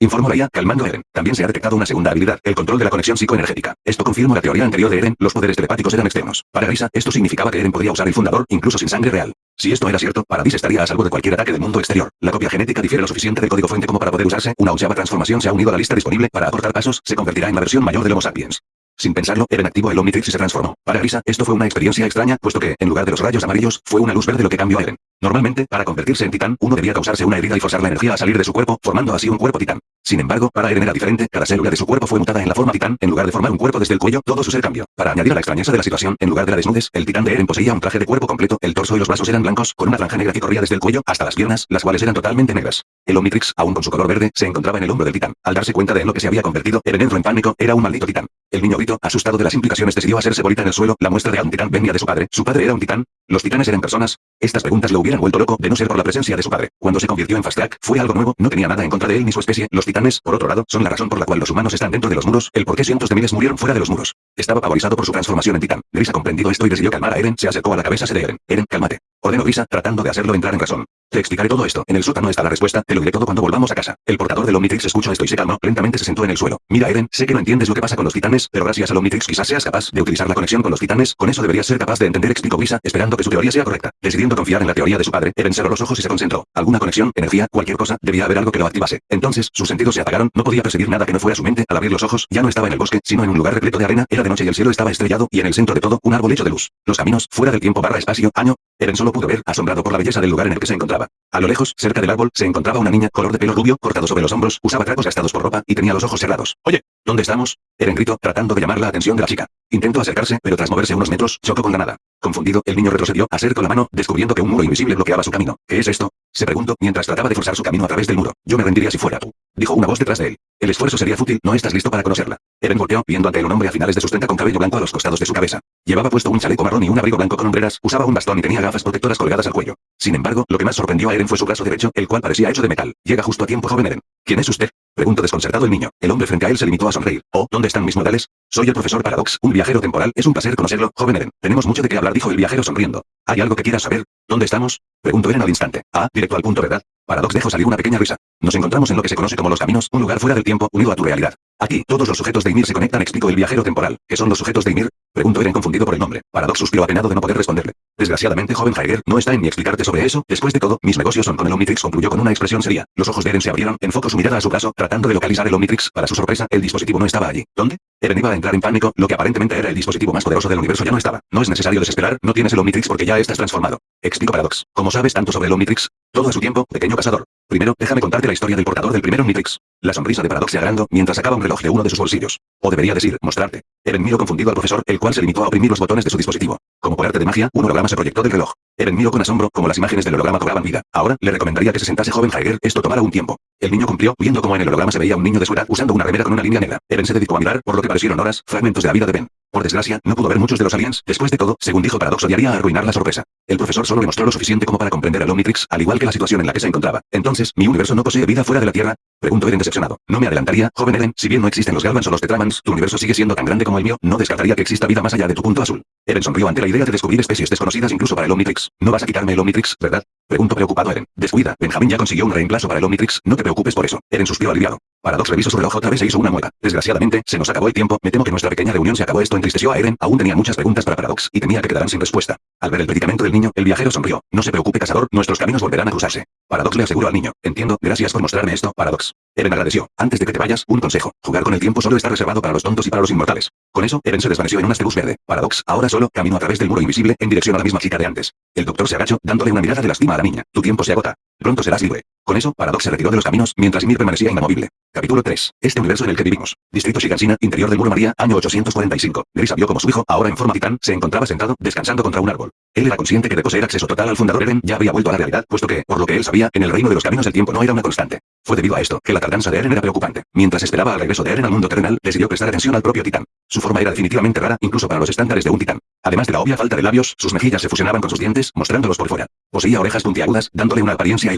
Informó la IA, calmando a Eren. También se ha detectado una segunda habilidad, el control de la conexión psicoenergética. Esto confirma la teoría anterior de Eren, los poderes telepáticos eran externos. Para Grisa, esto significaba que Eren podía usar el fundador, incluso sin sangre real. Si esto era cierto, Paradis estaría a salvo de cualquier ataque del mundo exterior. La copia genética difiere lo suficiente del código fuente como para poder usarse. Una onceava transformación se ha unido a la lista disponible para aportar pasos, se convertirá en la versión mayor del Homo sapiens. Sin pensarlo, Eren activó el Omnitrix y se transformó. Para Grisa, esto fue una experiencia extraña, puesto que, en lugar de los rayos amarillos, fue una luz verde lo que cambió a Eren. Normalmente, para convertirse en titán, uno debía causarse una herida y forzar la energía a salir de su cuerpo, formando así un cuerpo titán. Sin embargo, para Eren era diferente, cada célula de su cuerpo fue mutada en la forma titán, en lugar de formar un cuerpo desde el cuello, todo su ser cambió. Para añadir a la extrañeza de la situación, en lugar de la desnudez, el titán de Eren poseía un traje de cuerpo completo, el torso y los brazos eran blancos, con una franja negra que corría desde el cuello hasta las piernas, las cuales eran totalmente negras. El Omnitrix, aún con su color verde, se encontraba en el hombro del titán. Al darse cuenta de en lo que se había convertido, Eren entró en pánico, era un maldito titán. El niño grito, asustado de las implicaciones, decidió hacerse bolita en el suelo, la muestra de un titán venía de su padre, su padre era un titán, los titanes eran personas, estas preguntas lo hubieran vuelto loco de no ser por la presencia de su padre. Cuando se convirtió en Fast Track, fue algo nuevo, no tenía nada en contra de él ni su especie, los titanes, por otro lado, son la razón por la cual los humanos están dentro de los muros, el por qué cientos de miles murieron fuera de los muros. Estaba pavorizado por su transformación en titán. Gris ha comprendido esto y decidió calmar a Eren, se acercó a la cabeza de Eren. Eren, cálmate. Ordenó Grisa, tratando de hacerlo entrar en razón. Te explicaré todo esto. En el sótano está la respuesta, te lo diré todo cuando volvamos a casa. El portador del Omnitrix escuchó esto y se calmó, lentamente se sentó en el suelo. Mira Eren, sé que no entiendes lo que pasa con los titanes, pero gracias al Omnitrix quizás seas capaz de utilizar la conexión con los titanes, con eso deberías ser capaz de entender explicó Grisa, esperando que su teoría sea correcta. Decidiendo confiar en la teoría de su padre, Eren cerró los ojos y se concentró. Alguna conexión, energía, cualquier cosa, debía haber algo que lo activase. Entonces, sus sentidos se apagaron, no podía percibir nada que no fuera su mente, al abrir los ojos, ya no estaba en el bosque, sino en un lugar repleto de arena, era de noche y el cielo estaba estrellado, y en el centro de todo, un árbol hecho de luz. Los caminos, fuera del tiempo barra espacio, año, Eren solo pudo ver, asombrado por la belleza del lugar en el que se encontraba. A lo lejos, cerca del árbol, se encontraba una niña, color de pelo rubio, cortado sobre los hombros, usaba trapos gastados por ropa, y tenía los ojos cerrados. Oye, ¿dónde estamos? Eren gritó, tratando de llamar la atención de la chica. Intentó acercarse, pero tras moverse unos metros, chocó con la nada. Confundido, el niño retrocedió, acercó la mano, descubriendo que un muro invisible bloqueaba su camino. ¿Qué es esto? Se preguntó, mientras trataba de forzar su camino a través del muro. Yo me rendiría si fuera tú. Dijo una voz detrás de él. El esfuerzo sería fútil, no estás listo para conocerla. Eren volteó, viendo ante él un hombre a finales de sus 30 con cabello blanco a los costados de su cabeza. Llevaba puesto un chaleco marrón y un abrigo blanco con hombreras, usaba un bastón y tenía gafas protectoras colgadas al cuello. Sin embargo, lo que más sorprendió a Eren fue su brazo derecho, el cual parecía hecho de metal. Llega justo a tiempo, joven Eren. ¿Quién es usted? Preguntó desconcertado el niño. El hombre frente a él se limitó a sonreír. Oh, ¿dónde están mis modales? Soy el profesor Paradox, un viajero temporal. Es un placer conocerlo, joven Eren. Tenemos mucho de qué hablar, dijo el viajero sonriendo. ¿Hay algo que quieras saber? ¿Dónde estamos? Preguntó Eren al instante. Ah, directo al punto, ¿verdad? Paradox dejó salir una pequeña risa. Nos encontramos en lo que se conoce como los caminos, un lugar fuera del tiempo, unido a tu realidad. Aquí, todos los sujetos de Ymir se conectan, explicó el viajero temporal. ¿Qué son los sujetos de Ymir? Preguntó Eren confundido por el nombre. Paradox suspiró apenado de no poder responderle. Desgraciadamente, joven Jaeger, no está en mi explicarte sobre eso. Después de todo, mis negocios son con el Omnitrix, concluyó con una expresión seria. Los ojos de Eren se abrieron, enfocó su mirada a su brazo, tratando de localizar el Omnitrix. Para su sorpresa, el dispositivo no estaba allí. ¿Dónde? Eren iba a entrar en pánico, lo que aparentemente era el dispositivo más poderoso del universo ya no estaba. No es necesario desesperar, no tienes el Omnitrix porque ya estás transformado. Explico Paradox. ¿Cómo sabes tanto sobre el Omnitrix? Todo a su tiempo, pequeño cazador. Primero, déjame contarte la historia del portador del primer Omnitrix. La sonrisa de Paradox se agrandó mientras sacaba un reloj de uno de sus bolsillos. O debería decir, mostrarte. Eren miró confundido al profesor, el cual se limitó a oprimir los botones de su dispositivo. Como por arte de magia, un holograma se proyectó del reloj. Eren miró con asombro, como las imágenes del holograma cobraban vida. Ahora, le recomendaría que se sentase joven Jaeger, esto tomará un tiempo. El niño cumplió, viendo como en el holograma se veía un niño de su edad usando una remera con una línea negra. Eren se dedicó a mirar, por lo que parecieron horas, fragmentos de la vida de Ben. Por desgracia, no pudo ver muchos de los aliens, después de todo, según dijo Paradox odiaría arruinar la sorpresa. El profesor solo le mostró lo suficiente como para comprender al Omnitrix, al igual que la situación en la que se encontraba. Entonces, ¿mi universo no posee vida fuera de la Tierra? Preguntó Eren decepcionado. No me adelantaría, joven Eren, si bien no existen los Galvans o los Tetramans, tu universo sigue siendo tan grande como el mío, no descartaría que exista vida más allá de tu punto azul. Eren sonrió ante la idea de descubrir especies desconocidas incluso para el Omnitrix. No vas a quitarme el Omnitrix, ¿verdad? Preguntó preocupado Eren. Descuida, Benjamín ya consiguió un reemplazo para el Omnitrix, no te preocupes por eso. Eren suspiró aliviado. Paradox revisó su reloj otra vez e hizo una mueca. Desgraciadamente, se nos acabó el tiempo, me temo que nuestra pequeña reunión se acabó esto entristeció a Eren, aún tenía muchas preguntas para Paradox, y temía que quedaran sin respuesta. Al ver el predicamento del niño, el viajero sonrió. No se preocupe cazador, nuestros caminos volverán a cruzarse. Paradox le aseguró al niño. Entiendo, gracias por mostrarme esto, Paradox. Eren agradeció. Antes de que te vayas, un consejo. Jugar con el tiempo solo está reservado para los tontos y para los inmortales. Con eso, Eren se desvaneció en un asterbus verde. Paradox, ahora solo, camino a través del muro invisible, en dirección a la misma chica de antes. El doctor se agachó, dándole una mirada de lastima a la niña. Tu tiempo se agota. Pronto serás libre. Con eso, Paradox se retiró de los caminos, mientras Ymir permanecía inamovible. Capítulo 3. Este universo en el que vivimos. Distrito Shigansina, interior del Muro María, año 845. Grisa vio como su hijo, ahora en forma titán, se encontraba sentado, descansando contra un árbol. Él era consciente que de poseer acceso total al fundador Eren ya había vuelto a la realidad, puesto que, por lo que él sabía, en el reino de los caminos el tiempo no era una constante. Fue debido a esto, que la tardanza de Eren era preocupante. Mientras esperaba al regreso de Eren al mundo terrenal, decidió prestar atención al propio titán. Su forma era definitivamente rara, incluso para los estándares de un titán. Además de la obvia falta de labios, sus mejillas se fusionaban con sus dientes, mostrándolos por fuera. Poseía orejas puntiagudas, dándole una apariencia.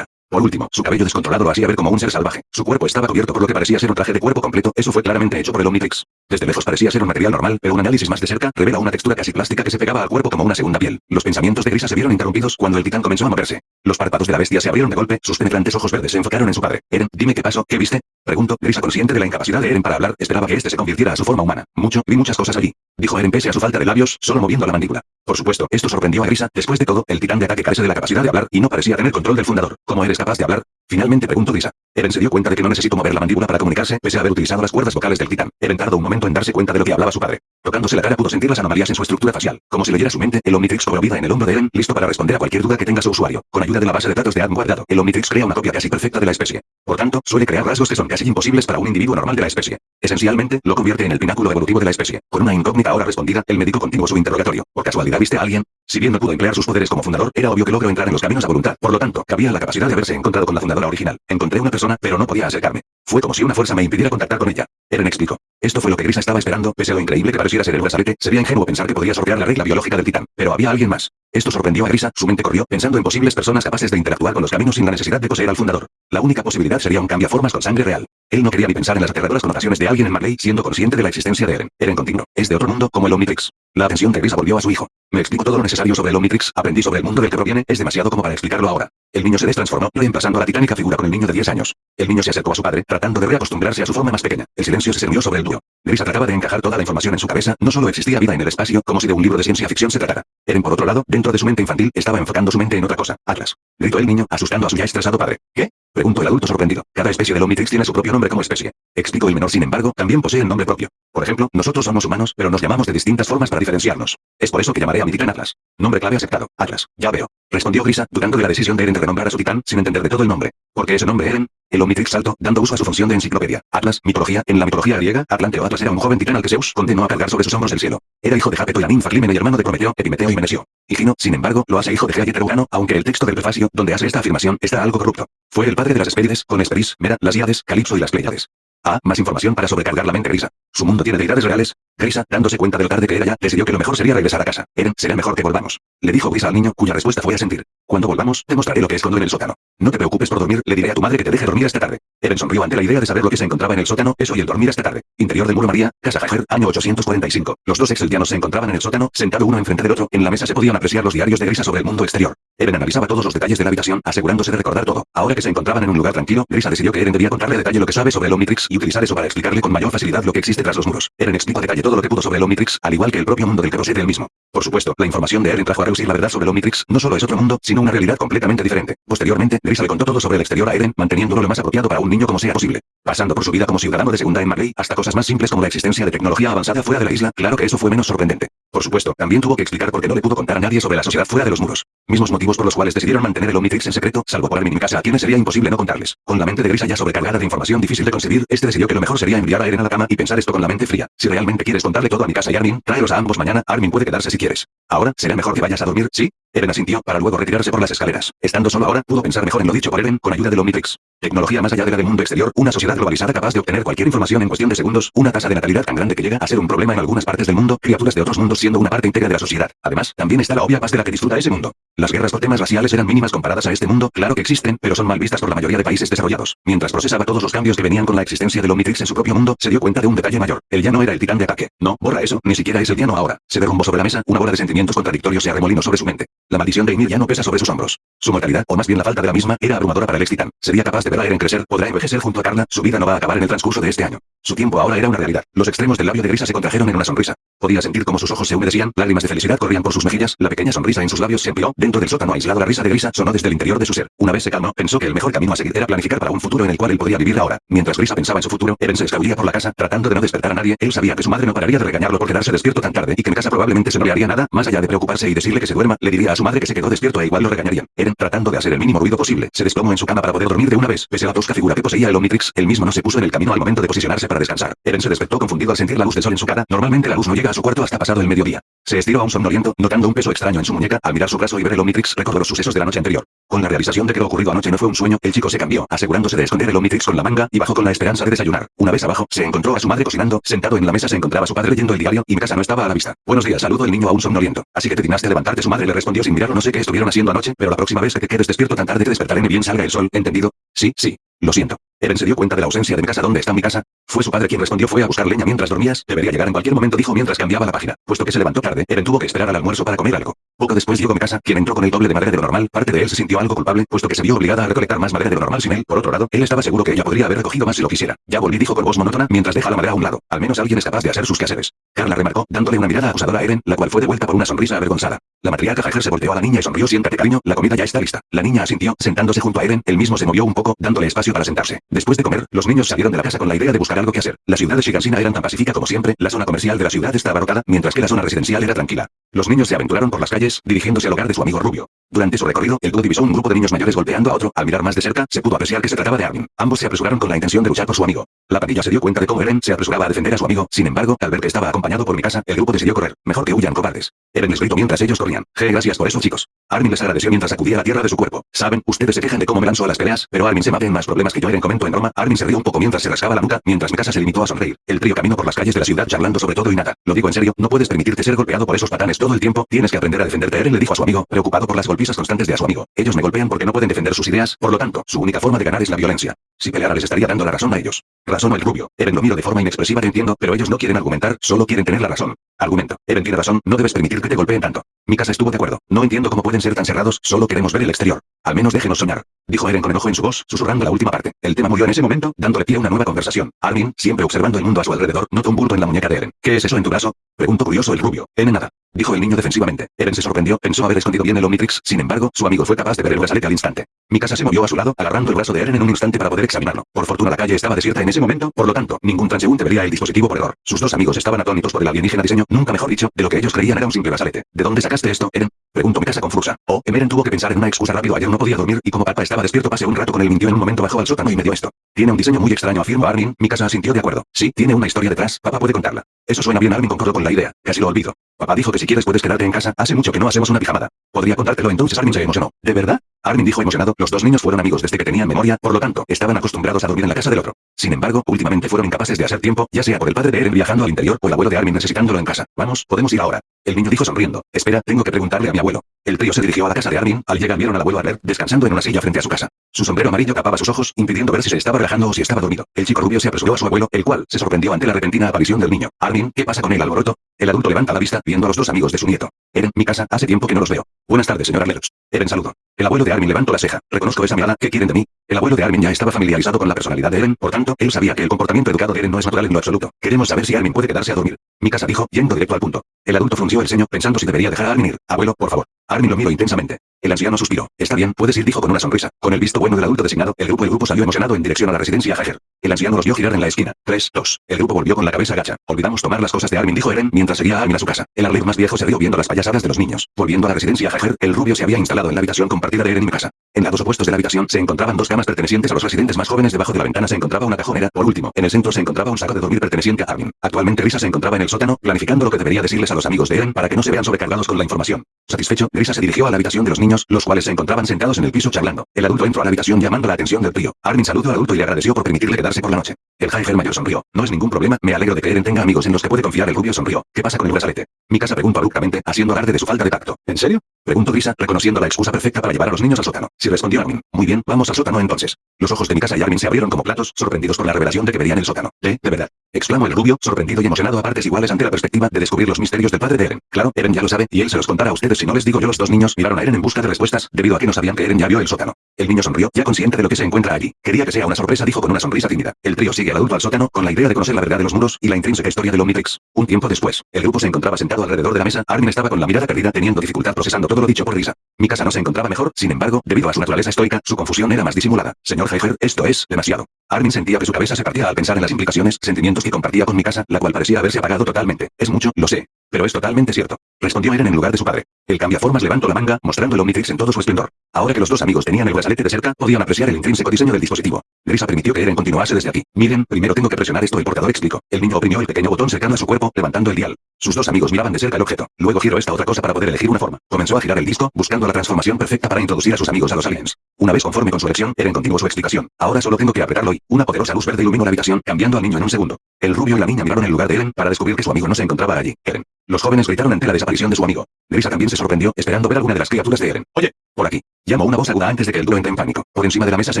Por último, su cabello descontrolado hacía ver como un ser salvaje. Su cuerpo estaba cubierto por lo que parecía ser un traje de cuerpo completo, eso fue claramente hecho por el Omnitrix. Desde lejos parecía ser un material normal, pero un análisis más de cerca revela una textura casi plástica que se pegaba al cuerpo como una segunda piel. Los pensamientos de Grisa se vieron interrumpidos cuando el titán comenzó a moverse. Los párpados de la bestia se abrieron de golpe, sus penetrantes ojos verdes se enfocaron en su padre. Eren, dime qué pasó, ¿qué viste? Preguntó, Grisa consciente de la incapacidad de Eren para hablar, esperaba que este se convirtiera a su forma humana. Mucho, vi muchas cosas allí. Dijo Eren pese a su falta de labios, solo moviendo la mandíbula. Por supuesto, esto sorprendió a Grisa, después de todo, el titán de ataque carece de la capacidad de hablar y no parecía tener control del fundador. ¿Cómo eres capaz de hablar? Finalmente preguntó Grisa. Eren se dio cuenta de que no necesitó mover la mandíbula para comunicarse, pese a haber utilizado las cuerdas vocales del titán. Eren tardó un momento en darse cuenta de lo que hablaba su padre. Tocándose la cara pudo sentir las anomalías en su estructura facial. Como si leyera su mente, el Omnitrix cobró vida en el hombro de Eren, listo para responder a cualquier duda que tenga su usuario. Con ayuda de la base de datos de Adam guardado, el Omnitrix crea una copia casi perfecta de la especie. Por tanto, suele crear rasgos que son casi imposibles para un individuo normal de la especie. Esencialmente, lo convierte en el pináculo evolutivo de la especie. Con una incógnita ahora respondida, el médico continuó su interrogatorio. ¿Por casualidad viste a alguien? Si bien no pudo emplear sus poderes como fundador, era obvio que logró entrar en los caminos a voluntad. Por lo tanto, cabía la capacidad de haberse encontrado con la fundadora original. Encontré una persona, pero no podía acercarme. Fue como si una fuerza me impidiera contactar con ella. Eren explicó. Esto fue lo que Grisa estaba esperando, pese a lo increíble que pareciera ser el brazalete, sería ingenuo pensar que podía sortear la regla biológica del titán. Pero había alguien más. Esto sorprendió a Grisa, su mente corrió, pensando en posibles personas capaces de interactuar con los caminos sin la necesidad de poseer al fundador. La única posibilidad sería un cambiaformas con sangre real. Él no quería ni pensar en las aterradoras connotaciones de alguien en Marley, siendo consciente de la existencia de Eren. Eren continuó. Es de otro mundo, como el Omnitrix. La atención de Grisa volvió a su hijo. Me explico todo lo necesario sobre el Omnitrix, aprendí sobre el mundo del que proviene, es demasiado como para explicarlo ahora. El niño se destransformó, reemplazando a la titánica figura con el niño de 10 años. El niño se acercó a su padre, tratando de reacostumbrarse a su forma más pequeña. El silencio se cernió sobre el dúo. Grisa trataba de encajar toda la información en su cabeza, no solo existía vida en el espacio, como si de un libro de ciencia ficción se tratara. Eren por otro lado, dentro de su mente infantil, estaba enfocando su mente en otra cosa. Atlas. Gritó el niño, asustando a su ya estresado padre. ¿Qué? Preguntó el adulto sorprendido. Cada especie del Omnitrix tiene su propio nombre como especie. Explicó el menor sin embargo, también posee el nombre propio. Por ejemplo, nosotros somos humanos, pero nos llamamos de distintas formas para diferenciarnos. Es por eso que llamaré a mi titán Atlas. Nombre clave aceptado. Atlas. Ya veo. Respondió Grisa, dudando de la decisión de Eren de renombrar a su titán, sin entender de todo el nombre. Porque ese nombre Eren, El Omnitrix saltó, dando uso a su función de enciclopedia. Atlas, mitología, en la mitología griega, Atlante Atlas era un joven titán al que Zeus condenó a cargar sobre sus hombros el cielo. Era hijo de Japeto y la ninfa y hermano de Prometeo, Epimeteo y Menesio. Higino, sin embargo, lo hace hijo de Gea y aunque el texto del prefacio, donde hace esta afirmación, está algo corrupto. Fue el padre de las Hespérides, con Esperis, Mera, las Iades, Calipso y las Pleiades. Ah, más información para sobrecargar la mente Grisa. Su mundo tiene deidades reales. Grisa, dándose cuenta de lo tarde que era ya, decidió que lo mejor sería regresar a casa. Eren, será mejor que volvamos. Le dijo Grisa al niño, cuya respuesta fue a sentir. Cuando volvamos, te mostraré lo que escondo en el sótano. No te preocupes por dormir, le diré a tu madre que te deje dormir esta tarde. Eren sonrió ante la idea de saber lo que se encontraba en el sótano, eso y el dormir esta tarde. Interior del muro María, Casa Jajer, año 845. Los dos exeldianos se encontraban en el sótano, sentado uno enfrente del otro. En la mesa se podían apreciar los diarios de Grisa sobre el mundo exterior. Eren analizaba todos los detalles de la habitación, asegurándose de recordar todo. Ahora que se encontraban en un lugar tranquilo, Grisa decidió que Eren debía contarle detalle lo que sabe sobre el Omnitrix y utilizar eso para explicarle con mayor facilidad lo que existe tras los muros. Eren explicó detalle todo lo que pudo sobre el Omnitrix, al igual que el propio mundo del que posee él mismo. Por supuesto, la información de Eren trajo a reducir la verdad sobre el Omnitrix, no solo es otro mundo, sino una realidad completamente diferente. Posteriormente, Grisa le contó todo sobre el exterior a Eren, manteniéndolo lo más apropiado para un niño como sea posible. Pasando por su vida como ciudadano de segunda en Marley, hasta cosas más simples como la existencia de tecnología avanzada fuera de la isla, claro que eso fue menos sorprendente. Por supuesto, también tuvo que explicar por qué no le pudo contar a nadie sobre la sociedad fuera de los muros. Mismos motivos por los cuales decidieron mantener el Omnitrix en secreto, salvo por Armin casa a quienes sería imposible no contarles. Con la mente de Grisa ya sobrecargada de información difícil de conseguir, este decidió que lo mejor sería enviar a Eren a la cama y pensar esto con la mente fría. Si realmente quieres contarle todo a mi casa y Armin, tráelos a ambos mañana, Armin puede quedarse si quieres. Ahora, será mejor que vayas a dormir, ¿sí? Eren asintió, para luego retirarse por las escaleras. Estando solo ahora, pudo pensar mejor en lo dicho por Eren, con ayuda del Omnitrix. Tecnología más allá de la del mundo exterior, una sociedad globalizada capaz de obtener cualquier información en cuestión de segundos, una tasa de natalidad tan grande que llega a ser un problema en algunas partes del mundo, criaturas de otros mundos siendo una parte íntegra de la sociedad. Además, también está la obvia paz de la que disfruta ese mundo. Las guerras por temas raciales eran mínimas comparadas a este mundo, claro que existen, pero son mal vistas por la mayoría de países desarrollados. Mientras procesaba todos los cambios que venían con la existencia del Omnitrix en su propio mundo, se dio cuenta de un detalle mayor. Él ya no era el titán de ataque. No, borra eso, ni siquiera es el diano ahora. Se derrumbó sobre la mesa, una bola de sentimientos contradictorios se arremolinó sobre su mente. La maldición de Ymir ya no pesa sobre sus hombros. Su mortalidad, o más bien la falta de la misma, era abrumadora para el ex titán. Sería capaz de ver a Eren crecer, podrá envejecer junto a Carla, su vida no va a acabar en el transcurso de este año. Su tiempo ahora era una realidad. Los extremos del labio de Grisa se contrajeron en una sonrisa. Podía sentir como sus ojos se humedecían, lágrimas de felicidad corrían por sus mejillas, la pequeña sonrisa en sus labios se amplió, dentro del sótano aislado la risa de Grisa sonó desde el interior de su ser. Una vez se calmó, pensó que el mejor camino a seguir era planificar para un futuro en el cual él podía vivir ahora. Mientras Grisa pensaba en su futuro, Eren se escabullía por la casa, tratando de no despertar a nadie, él sabía que su madre no pararía de regañarlo por quedarse despierto tan tarde y que en casa probablemente se no le haría nada, más allá de preocuparse y decirle que se duerma, le diría a su madre que se quedó despierto e igual lo regañarían. Eren, tratando de hacer el mínimo ruido posible, se desplomó en su cama para poder dormir de una vez, pese a la tosca figura que poseía el Omnitrix, él mismo no se puso en el camino al momento de posicionarse para descansar. Eren se despertó confundido al sentir la luz del sol en su cara, normalmente la luz no llega a su cuarto hasta pasado el mediodía. Se estiró a un somnoliento, notando un peso extraño en su muñeca, al mirar su brazo y ver el Omnitrix recordó los sucesos de la noche anterior. Con la realización de que lo ocurrido anoche no fue un sueño, el chico se cambió, asegurándose de esconder el Omnitrix con la manga, y bajó con la esperanza de desayunar. Una vez abajo, se encontró a su madre cocinando, sentado en la mesa se encontraba su padre leyendo el diario, y mi casa no estaba a la vista. Buenos días, saludo el niño a un somnoliento. Así que te dignaste a levantarte, su madre le respondió sin mirarlo, no sé qué estuvieron haciendo anoche, pero la próxima vez que te quedes despierto tan tarde te despertaré ni bien salga el sol, ¿entendido? Sí, sí. Lo siento. Eren se dio cuenta de la ausencia de mi casa. ¿Dónde está mi casa? Fue su padre quien respondió fue a buscar leña mientras dormías. Debería llegar en cualquier momento dijo mientras cambiaba la página. Puesto que se levantó tarde, Eren tuvo que esperar al almuerzo para comer algo. Poco después llegó mi casa, quien entró con el doble de madera de lo normal. Parte de él se sintió algo culpable, puesto que se vio obligada a recolectar más madera de lo normal sin él. Por otro lado, él estaba seguro que ella podría haber recogido más si lo quisiera. Ya volví dijo con voz monótona mientras deja la madera a un lado. Al menos alguien es capaz de hacer sus quehaceres. Carla remarcó, dándole una mirada acusadora a Eren, la cual fue devuelta por una sonrisa avergonzada. La matriarca Jaeger se volteó a la niña y sonrió siéntate cariño, la comida ya está lista. La niña asintió, sentándose junto a Eren, él mismo se movió un poco, dándole espacio para sentarse. Después de comer, los niños salieron de la casa con la idea de buscar algo que hacer. La ciudad de Shigansina era tan pacífica como siempre, la zona comercial de la ciudad estaba abarrotada, mientras que la zona residencial era tranquila. Los niños se aventuraron por las calles, dirigiéndose al hogar de su amigo Rubio. Durante su recorrido, el dúo divisó un grupo de niños mayores golpeando a otro. Al mirar más de cerca, se pudo apreciar que se trataba de Armin. Ambos se apresuraron con la intención de luchar por su amigo. La pandilla se dio cuenta de cómo Eren se apresuraba a defender a su amigo. Sin embargo, al ver que estaba acompañado por mi casa, el grupo decidió correr. Mejor que huyan cobardes. Eren les gritó mientras ellos. Je, gracias por eso, chicos. Armin les agradeció mientras sacudía la tierra de su cuerpo. Saben, ustedes se quejan de cómo me lanzo a las peleas, pero Armin se mate en más problemas que yo Eren comentó en broma. Armin se rió un poco mientras se rascaba la nuca, mientras mi casa se limitó a sonreír. El trío caminó por las calles de la ciudad charlando sobre todo y nada. Lo digo en serio, no puedes permitirte ser golpeado por esos patanes todo el tiempo. Tienes que aprender a defenderte. Eren le dijo a su amigo, preocupado por las golpizas constantes de a su amigo. Ellos me golpean porque no pueden defender sus ideas, por lo tanto, su única forma de ganar es la violencia. Si peleara les estaría dando la razón a ellos. Razón o el rubio. Eren lo miro de forma inexpresiva te entiendo, pero ellos no quieren argumentar, solo quieren tener la razón. Argumento. Eren tiene razón, no debes permitir que te golpeen tanto. Mi casa estuvo de acuerdo. No entiendo cómo pueden ser tan cerrados, solo queremos ver el exterior. Al menos déjenos soñar. Dijo Eren con enojo en su voz, susurrando la última parte. El tema murió en ese momento, dándole pie a una nueva conversación. Armin, siempre observando el mundo a su alrededor, notó un bulto en la muñeca de Eren. ¿Qué es eso en tu brazo? Preguntó curioso el rubio. En nada. Dijo el niño defensivamente. Eren se sorprendió, pensó haber escondido bien el Omnitrix, sin embargo, su amigo fue capaz de ver el brazalete al instante. Mikasa se movió a su lado, agarrando el brazo de Eren en un instante para poder examinarlo. Por fortuna la calle estaba desierta en ese momento, por lo tanto, ningún transeúnte vería el dispositivo por error. Sus dos amigos estaban atónitos por el alienígena diseño, nunca mejor dicho, de lo que ellos creían era un simple brazalete. ¿De dónde sacaste esto, Eren? Preguntó Mikasa confusa. Oh, Eren tuvo que pensar en una excusa rápido. Ayer no podía dormir y como papá estaba despierto pasé un rato con él mintió en un momento bajó al sótano y me dio esto. Tiene un diseño muy extraño, afirmó Armin. Mikasa asintió de acuerdo. Sí, tiene una historia detrás. Papá puede contarla. Eso suena bien. Armin concordó con la idea. Casi lo olvido. Papá dijo que si quieres puedes quedarte en casa. Hace mucho que no hacemos una pijamada. Podría contártelo entonces. Armin se emocionó. ¿De verdad? Armin dijo emocionado, los dos niños fueron amigos desde que tenían memoria, por lo tanto, estaban acostumbrados a dormir en la casa del otro. Sin embargo, últimamente fueron incapaces de hacer tiempo, ya sea por el padre de Eren viajando al interior o el abuelo de Armin necesitándolo en casa. Vamos, podemos ir ahora. El niño dijo sonriendo. Espera, tengo que preguntarle a mi abuelo. El trío se dirigió a la casa de Armin, al llegar vieron al abuelo Arler, descansando en una silla frente a su casa. Su sombrero amarillo tapaba sus ojos, impidiendo ver si se estaba relajando o si estaba dormido. El chico rubio se apresuró a su abuelo, el cual se sorprendió ante la repentina aparición del niño. Armin, ¿qué pasa con el alboroto? El adulto levanta la vista, viendo a los dos amigos de su nieto. Eren, mi casa, hace tiempo que no los veo. Buenas tardes, señor Arleros. Eren saludo. El abuelo de Armin levantó la ceja. Reconozco esa mirada, ¿qué quieren de mí? El abuelo de Armin ya estaba familiarizado con la personalidad de Eren, por tanto, él sabía que el comportamiento educado de Eren no es natural en lo absoluto. Queremos saber si Armin puede quedarse a dormir. Mi casa dijo, yendo directo al punto. El adulto frunció el ceño, pensando si debería dejar a Armin ir. Abuelo, por favor. Armin lo miró intensamente. El anciano suspiró. Está bien, puedes ir, dijo con una sonrisa. Con el visto bueno del adulto designado, el grupo el grupo salió emocionado en dirección a la residencia Hager. El anciano los vio girar en la esquina. 3, 2. El grupo volvió con la cabeza gacha. Olvidamos tomar las cosas de Armin, dijo Eren, mientras seguía a Armin a su casa. El Arlev más viejo se rió viendo las payasadas de los niños. Volviendo a la residencia Hager, el rubio se había instalado en la habitación compartida de Eren y mi casa. En lados opuestos de la habitación se encontraban dos camas pertenecientes a los residentes más jóvenes. Debajo de la ventana se encontraba una cajonera. Por último, en el centro se encontraba un saco de dormir perteneciente a Armin. Actualmente Risa se encontraba en el sótano, planificando lo que debería decirles a los amigos de Eren para que no se vean sobrecargados con la información. Satisfecho, Grisa se dirigió a la habitación de los niños, los cuales se encontraban sentados en el piso charlando. El adulto entró a la habitación llamando la atención del trío. Armin saludó al adulto y le agradeció por permitirle quedarse por la noche. El Haiger mayor sonrió. No es ningún problema, me alegro de que Eren tenga amigos en los que puede confiar. El rubio sonrió. ¿Qué pasa con el brazalete? Mi casa preguntó abruptamente, haciendo alarde de su falta de tacto. ¿En serio? Preguntó Grisa, reconociendo la excusa perfecta para llevar a los niños al sótano. Si respondió Armin. Muy bien, vamos al sótano entonces. Los ojos de mi casa y Armin se abrieron como platos, sorprendidos por la revelación de que verían el sótano. ¿De, de verdad? Exclamó el rubio, sorprendido y emocionado a partes iguales ante la perspectiva de descubrir los misterios del padre de Eren. Claro, Eren ya lo sabe, y él se los contará a ustedes si no les digo yo. Los dos niños miraron a Eren en busca de respuestas, debido a que no sabían que Eren ya vio el sótano. El niño sonrió, ya consciente de lo que se encuentra allí. Quería que sea una sorpresa, dijo con una sonrisa tímida. El trío sigue al adulto al sótano, con la idea de conocer la verdad de los muros y la intrínseca historia del Omnitrix. Un tiempo después, el grupo se encontraba sentado alrededor de la mesa. Armin estaba con la mirada perdida, teniendo dificultad procesando todo lo dicho por Risa. Mi casa no se encontraba mejor, sin embargo, debido a su naturaleza estoica, su confusión era más disimulada. Señor Heiger, esto es demasiado. Armin sentía que su cabeza se partía al pensar en las implicaciones, sentimientos que compartía con mi casa, la cual parecía haberse apagado totalmente. Es mucho, lo sé. Pero es totalmente cierto. Respondió Eren en lugar de su padre. El cambiaformas levantó la manga, mostrando el Omnitrix en todo su esplendor. Ahora que los dos amigos tenían el brazalete de cerca, podían apreciar el intrínseco diseño del dispositivo. Grisa permitió que Eren continuase desde aquí. Miren, primero tengo que presionar esto el portador explicó. El niño oprimió el pequeño botón cercano a su cuerpo, levantando el dial. Sus dos amigos miraban de cerca el objeto. Luego giró esta otra cosa para poder elegir una forma. Comenzó a girar el disco, buscando la transformación perfecta para introducir a sus amigos a los aliens. Una vez conforme con su elección, Eren continuó su explicación. Ahora solo tengo que apretarlo y una poderosa luz verde iluminó la habitación, cambiando al niño en un segundo. El rubio y la niña miraron el lugar de Eren para descubrir que su amigo no se encontraba allí. Eren. Los jóvenes gritaron ante la desaparición de su amigo. Grisa también se sorprendió, esperando ver alguna de las criaturas de Eren. Oye, por aquí. Llamó una voz aguda antes de que el dúo entre en pánico. Por encima de la mesa se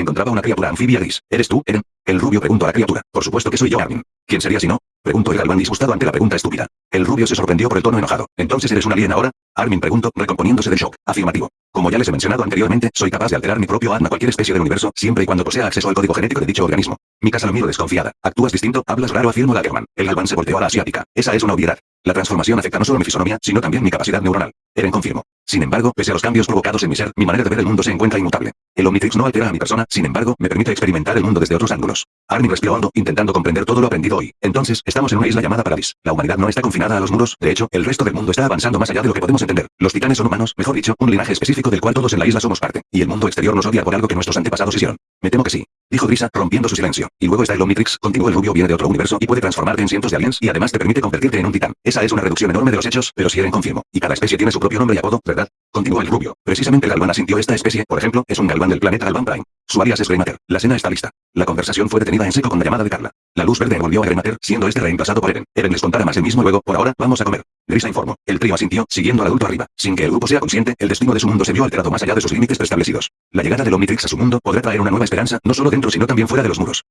encontraba una criatura anfibia gris. ¿Eres tú, Eren? El rubio preguntó a la criatura. Por supuesto que soy yo, Armin. ¿Quién sería si no? Preguntó el galván disgustado ante la pregunta estúpida. El rubio se sorprendió por el tono enojado. ¿Entonces eres un alien ahora? Armin preguntó, recomponiéndose del shock. Afirmativo. Como ya les he mencionado anteriormente, soy capaz de alterar mi propio alma a cualquier especie del universo, siempre y cuando posea acceso al código genético de dicho organismo. Mi casa lo miro desconfiada. Actúas distinto, hablas raro, afirmó la German. El galván se volteó a la asiática. Esa es una obviedad. La transformación afecta no solo mi fisonomía, sino también mi capacidad neuronal. Eren confirmó. Sin embargo, pese a los cambios provocados en mi ser, mi manera de ver el mundo se encuentra inmutable. El Omnitrix no altera a mi persona, sin embargo, me permite experimentar el mundo desde otros ángulos. Armin respiró hondo, intentando comprender todo lo aprendido hoy. Entonces, estamos en una isla llamada Paradis. La humanidad no está confinada a los muros, de hecho, el resto del mundo está avanzando más allá de lo que podemos entender. Los titanes son humanos, mejor dicho, un linaje específico del cual todos en la isla somos parte. Y el mundo exterior nos odia por algo que nuestros antepasados hicieron. Me temo que sí. Dijo Grisa, rompiendo su silencio. Y luego está el Omnitrix, continuó el rubio viene de otro universo y puede transformarte en cientos de aliens y además te permite convertirte en un titán. Esa es una reducción enorme de los hechos, pero si Eren confirmo. Y cada especie tiene su propio nombre y apodo, ¿verdad? Continuó el rubio. Precisamente Galvan asintió esta especie, por ejemplo, es un galván del planeta Galvan Prime. Su alias es Greymatter. La cena está lista. La conversación fue detenida en seco con la llamada de Carla. La luz verde envolvió a Greymatter, siendo este reemplazado por Eren. Eren les contará más el mismo luego, por ahora, vamos a comer. Grisa informó. El trío asintió, siguiendo al adulto arriba. Sin que el grupo sea consciente, el destino de su mundo se vio alterado más allá de sus límites preestablecidos. La llegada del Omnitrix a su mundo podrá traer una nueva esperanza, no solo dentro sino también fuera de los muros.